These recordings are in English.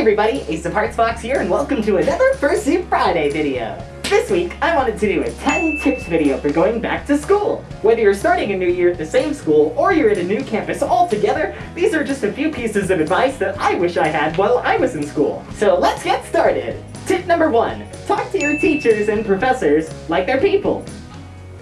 everybody, Ace of Hearts Fox here, and welcome to another Fursuit Friday video. This week, I wanted to do a 10 tips video for going back to school. Whether you're starting a new year at the same school, or you're at a new campus altogether, these are just a few pieces of advice that I wish I had while I was in school. So let's get started. Tip number one, talk to your teachers and professors like they're people.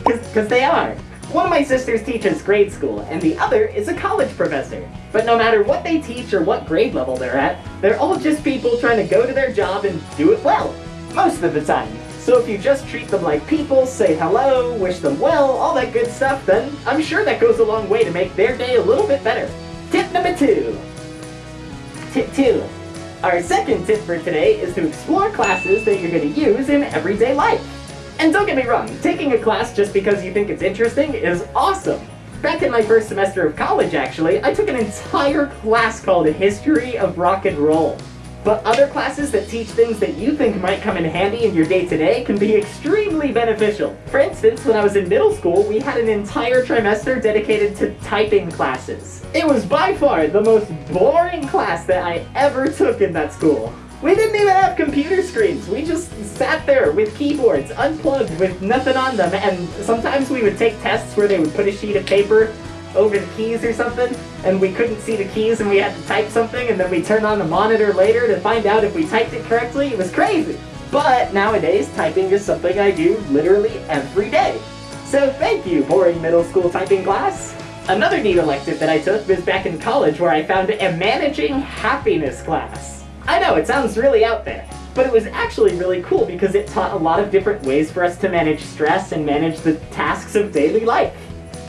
Cause, they are. One of my sisters teaches grade school, and the other is a college professor. But no matter what they teach or what grade level they're at, they're all just people trying to go to their job and do it well. Most of the time. So if you just treat them like people, say hello, wish them well, all that good stuff, then I'm sure that goes a long way to make their day a little bit better. Tip number two. Tip two. Our second tip for today is to explore classes that you're going to use in everyday life. And don't get me wrong, taking a class just because you think it's interesting is awesome. Back in my first semester of college, actually, I took an entire class called History of Rock and Roll. But other classes that teach things that you think might come in handy in your day-to-day -day can be extremely beneficial. For instance, when I was in middle school, we had an entire trimester dedicated to typing classes. It was by far the most boring class that I ever took in that school. We didn't even have computer screens. We just sat there with keyboards, unplugged, with nothing on them, and sometimes we would take tests where they would put a sheet of paper over the keys or something, and we couldn't see the keys and we had to type something, and then we turn on the monitor later to find out if we typed it correctly. It was crazy. But nowadays, typing is something I do literally every day. So thank you, boring middle school typing class. Another neat elective that I took was back in college where I found a managing happiness class. I know, it sounds really out there, but it was actually really cool because it taught a lot of different ways for us to manage stress and manage the tasks of daily life.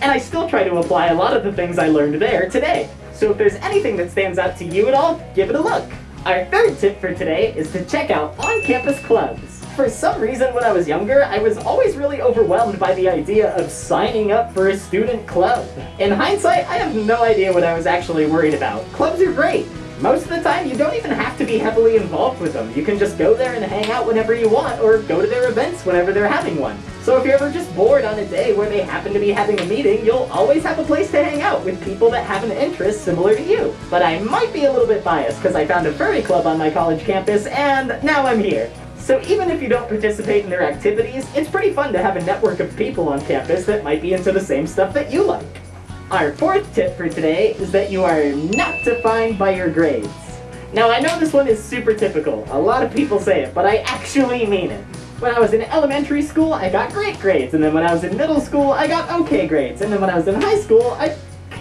And I still try to apply a lot of the things I learned there today. So if there's anything that stands out to you at all, give it a look. Our third tip for today is to check out on-campus clubs. For some reason when I was younger, I was always really overwhelmed by the idea of signing up for a student club. In hindsight, I have no idea what I was actually worried about. Clubs are great, most of the time, you don't even have to be heavily involved with them. You can just go there and hang out whenever you want, or go to their events whenever they're having one. So if you're ever just bored on a day where they happen to be having a meeting, you'll always have a place to hang out with people that have an interest similar to you. But I might be a little bit biased, because I found a furry club on my college campus, and now I'm here. So even if you don't participate in their activities, it's pretty fun to have a network of people on campus that might be into the same stuff that you like. Our fourth tip for today is that you are not defined by your grades. Now I know this one is super typical, a lot of people say it, but I actually mean it. When I was in elementary school, I got great grades, and then when I was in middle school, I got okay grades, and then when I was in high school, I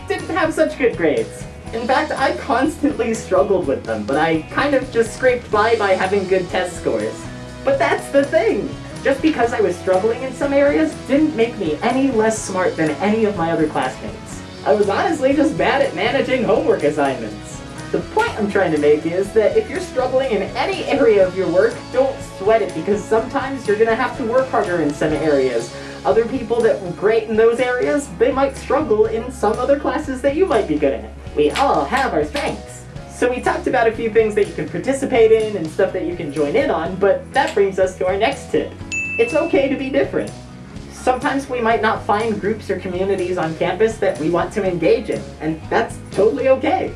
didn't have such good grades. In fact, I constantly struggled with them, but I kind of just scraped by by having good test scores. But that's the thing! Just because I was struggling in some areas didn't make me any less smart than any of my other classmates. I was honestly just bad at managing homework assignments. The point I'm trying to make is that if you're struggling in any area of your work, don't sweat it because sometimes you're going to have to work harder in some areas. Other people that were great in those areas, they might struggle in some other classes that you might be good at. We all have our strengths. So we talked about a few things that you can participate in and stuff that you can join in on, but that brings us to our next tip. It's okay to be different. Sometimes we might not find groups or communities on campus that we want to engage in, and that's totally okay.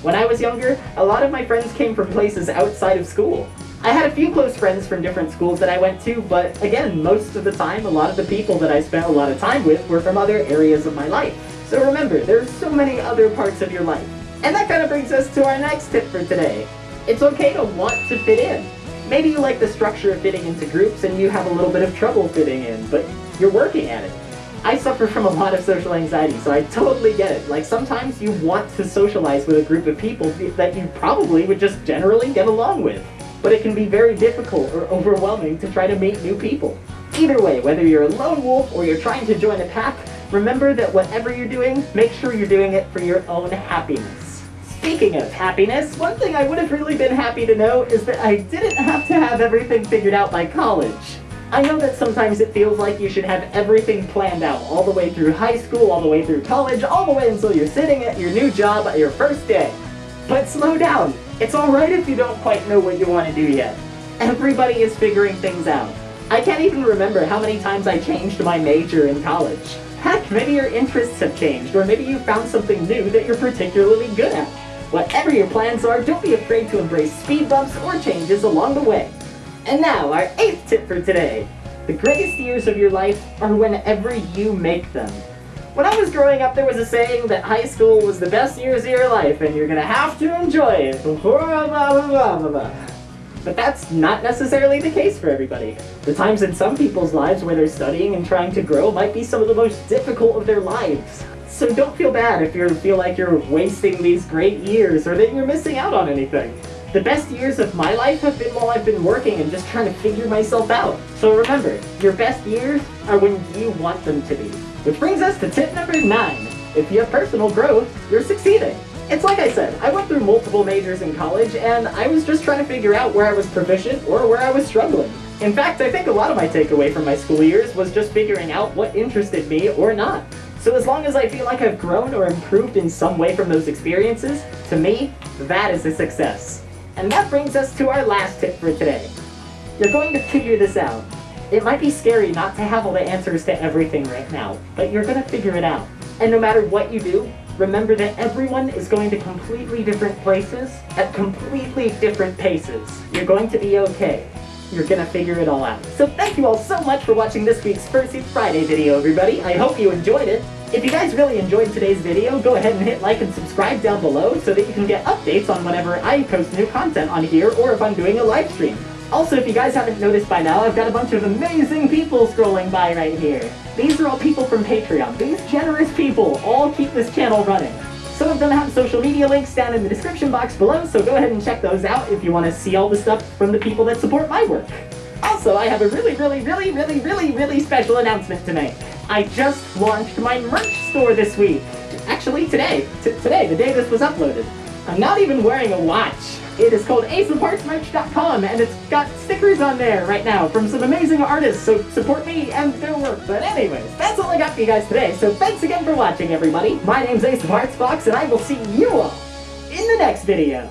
When I was younger, a lot of my friends came from places outside of school. I had a few close friends from different schools that I went to, but again, most of the time, a lot of the people that I spent a lot of time with were from other areas of my life. So remember, there are so many other parts of your life. And that kind of brings us to our next tip for today. It's okay to want to fit in. Maybe you like the structure of fitting into groups and you have a little bit of trouble fitting in, but you're working at it. I suffer from a lot of social anxiety, so I totally get it. Like, sometimes you want to socialize with a group of people that you probably would just generally get along with. But it can be very difficult or overwhelming to try to meet new people. Either way, whether you're a lone wolf or you're trying to join a pack, remember that whatever you're doing, make sure you're doing it for your own happiness. Speaking of happiness, one thing I would have really been happy to know is that I didn't have to have everything figured out by college. I know that sometimes it feels like you should have everything planned out, all the way through high school, all the way through college, all the way until you're sitting at your new job at your first day. But slow down. It's alright if you don't quite know what you want to do yet. Everybody is figuring things out. I can't even remember how many times I changed my major in college. Heck, maybe your interests have changed, or maybe you found something new that you're particularly good at. Whatever your plans are, don't be afraid to embrace speed bumps or changes along the way. And now, our eighth tip for today. The greatest years of your life are whenever you make them. When I was growing up, there was a saying that high school was the best years of your life and you're gonna have to enjoy it. But that's not necessarily the case for everybody. The times in some people's lives where they're studying and trying to grow might be some of the most difficult of their lives. So don't feel bad if you feel like you're wasting these great years or that you're missing out on anything. The best years of my life have been while I've been working and just trying to figure myself out. So remember, your best years are when you want them to be. Which brings us to tip number 9. If you have personal growth, you're succeeding. It's like I said, I went through multiple majors in college, and I was just trying to figure out where I was proficient or where I was struggling. In fact, I think a lot of my takeaway from my school years was just figuring out what interested me or not. So as long as I feel like I've grown or improved in some way from those experiences, to me, that is a success. And that brings us to our last tip for today. You're going to figure this out. It might be scary not to have all the answers to everything right now, but you're gonna figure it out. And no matter what you do, remember that everyone is going to completely different places at completely different paces. You're going to be okay. You're gonna figure it all out. So thank you all so much for watching this week's Fursuit Friday video, everybody. I hope you enjoyed it. If you guys really enjoyed today's video, go ahead and hit like and subscribe down below so that you can get updates on whenever I post new content on here or if I'm doing a live stream. Also, if you guys haven't noticed by now, I've got a bunch of amazing people scrolling by right here. These are all people from Patreon. These generous people all keep this channel running. Some of them have social media links down in the description box below, so go ahead and check those out if you want to see all the stuff from the people that support my work. Also, I have a really, really, really, really, really, really special announcement to make. I just launched my merch store this week. Actually, today. T today, the day this was uploaded. I'm not even wearing a watch. It is called aceofheartsmerch.com, and it's got stickers on there right now from some amazing artists, so support me and their work. But anyways, that's all I got for you guys today, so thanks again for watching, everybody. My name's Ace of Hearts Fox, and I will see you all in the next video.